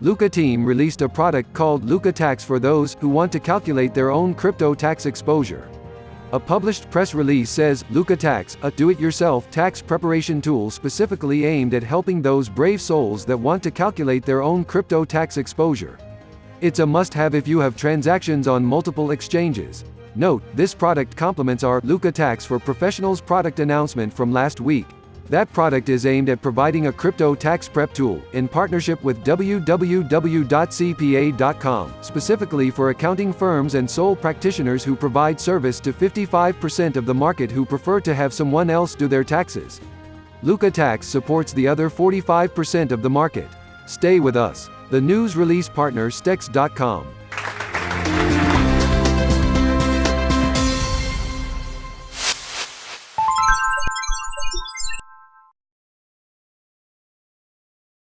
Lukka Team released a product called Lukka Tax for those who want to calculate their own crypto tax exposure. A published press release says, Lukka Tax, a do-it-yourself tax preparation tool specifically aimed at helping those brave souls that want to calculate their own crypto tax exposure. It's a must-have if you have transactions on multiple exchanges. Note, this product complements our Lukka Tax for Professionals product announcement from last week. That product is aimed at providing a crypto tax prep tool, in partnership with www.cpa.com, specifically for accounting firms and sole practitioners who provide service to 55% of the market who prefer to have someone else do their taxes. Lukka Tax supports the other 45% of the market. Stay with us. The news release partner Stex.com.